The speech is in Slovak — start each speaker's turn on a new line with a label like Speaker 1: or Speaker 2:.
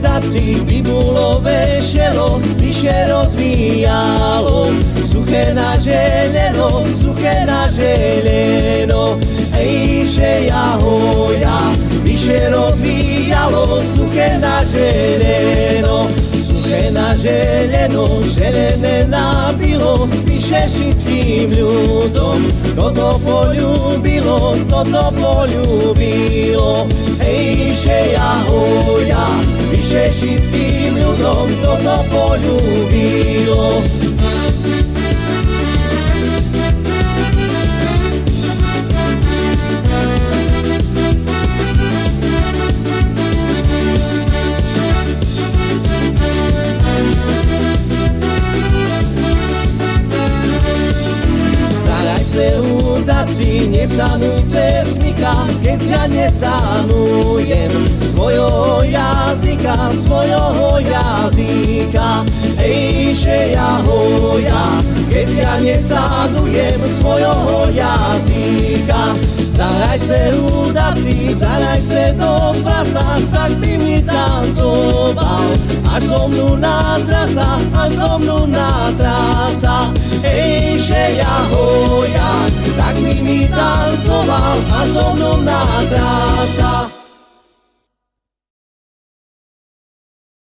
Speaker 1: chudáci bibulové šero vyše rozvíjalo. Suché na želeno, suché na želeno, ejše jahoja vyše rozvíjalo. Suché na želeno, suché na želeno, želené nabilo, vyše všetkým ľuďom. Toto poľúbilo, toto poľúbilo, ejše jahoja vyše všetkým ľuďom toto poľúbilo. Zarajce udaci, nesanujce smika, keď ja nesanujem svojho jazyka, svojho jazyka. Ejže ja hoja, keď ja nesanujem svojho jazyka. Zarajce udaci, zarajce do frasa, tak by mi tancoval, až so mnou na trasa, až so mnou na trasa. Ejže ja hoja, tancoval, až so mnou na.